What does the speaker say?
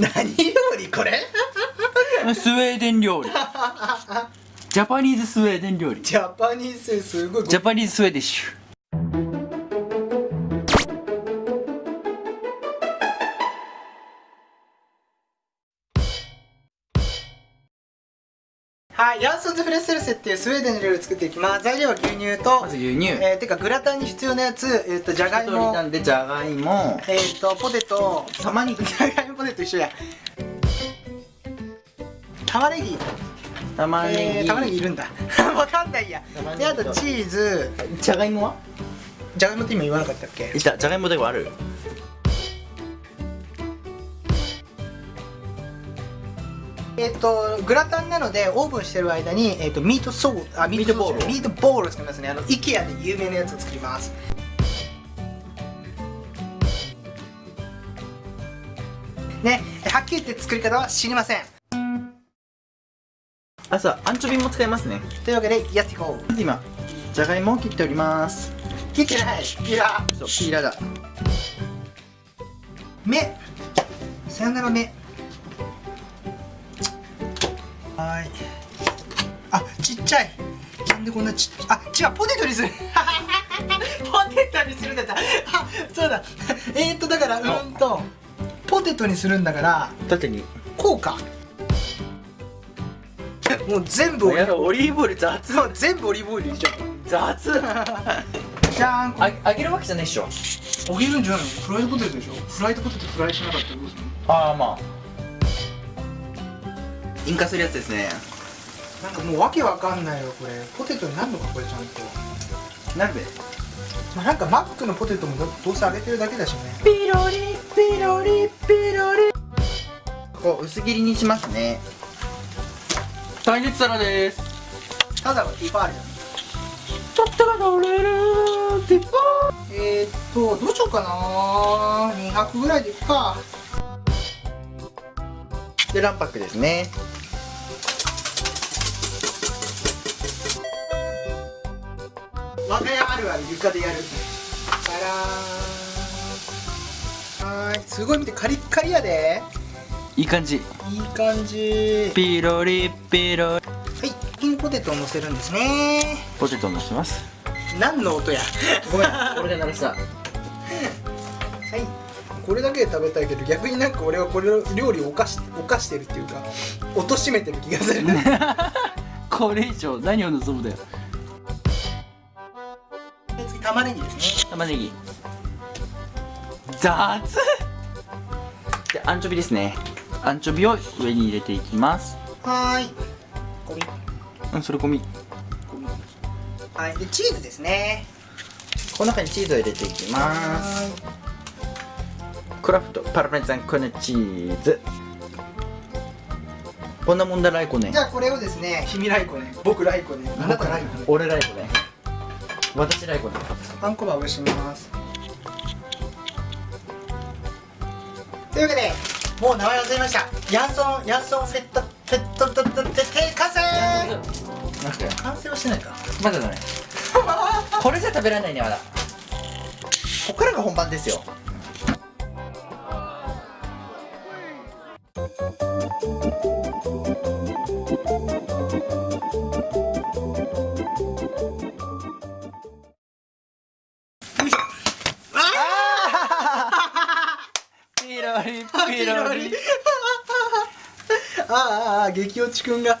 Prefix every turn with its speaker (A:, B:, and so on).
A: 何料理これ？
B: スウェーデン料理。 Japanese スウェーデン料理。
A: Japanese すごい。
B: Japanese Swedish
A: はい、 Janssons frestelse っていうスウェーデンの料理を作っていきます。材料は牛乳と
B: まず牛乳。
A: えー、てかグラタンに必要なやつえっ、ー、とじゃがいも。
B: なんでじゃがいも。
A: えっ、ー、とポテト。
B: 玉ねぎ。
A: じゃがいもポテト一緒や。玉ねぎ。
B: 玉ねぎ、
A: えー、玉ねぎいるんだ。わかんないや。であとチーズ。
B: じゃがいもは？
A: じゃがいもって今言わなかったっけ？
B: いた。じゃがいもではある
A: えっ、ー、とグラタンなのでオーブンしてる間に、えーと、ミートソーあミートボール。ミートボールを作りますね。あの IKEA で有名なやつを作ります。ねはっきり言って作り方は知りません。
B: あそうアンチョビも使いますね。
A: というわけでやっていこう。
B: 今じゃがいもを切っております。
A: 切ってない。ピーラー
B: そうピーラーだ。
A: 目。さよなら目はい。あちっちゃい。なんでこんなちっあ違うポテトにする。ポテトにするんだった。あそうだ。えー、っとだからうんとポテトにするんだから
B: 縦に。
A: こうか。もう全部
B: やオリーブオイル雑。
A: もう全部オリーブオイル入れちゃう。
B: 雑。
A: じゃん。
B: あ揚げるわけじゃないっしょ。
A: 揚げるんじゃないの？フライドポテトでしょ？フライドポテトフライしなかったらどうする
B: の？ああまあ引火するやつですね。
A: なんかもうわけわかんないよこれ。ポテトになるのかこれちゃんと。
B: なるべ
A: まあ、なんかマックのポテトもどうせ揚げてるだけだしね。
B: ピロリピロリピロリ。こう薄切りにしますね。耐熱皿です。
A: ただのティファールだ
B: とったら乗れるティファ
A: ー。えー、っとどうしようかな。200ぐらいでいくか。
B: で卵白ですね
A: 我が家あるある床でやる。バラーはいすごい見てカリッカリやで。
B: いい感じ。
A: いい感じ。
B: ピロリピロリ。はい
A: ピンポテトを乗せるんですね。
B: ポテトを乗せます。
A: 何の音や。
B: ごめん俺で鳴らした。はい。
A: これだけで食べたいけど逆になんか俺はこれの料理を犯し犯してるっていうか貶としめてる気がする。
B: これ以上何を望むだよ。
A: 次玉ねぎですね。
B: 玉ねぎ。雑。でアンチョビですね。アンチョビを上に入れていきます。
A: はーい。ゴミ。
B: うんそれゴミ。
A: はい。でチーズですね。
B: この中にチーズを入れていきます。クラフトパルメザンコネチーズ。こんなもんだライコね
A: じゃあこれをですね君ライコね僕ライコねあなたライコね
B: 俺ライコね私ライコね
A: パン粉葉をします。というわけでもう名前忘れました。ヤンソンヤンソンセットセットフェットフェット完成完成はしてないか
B: まだだねこれじゃ食べられないねまだここからが本番ですよピロリ
A: ああああ激落ちくんが。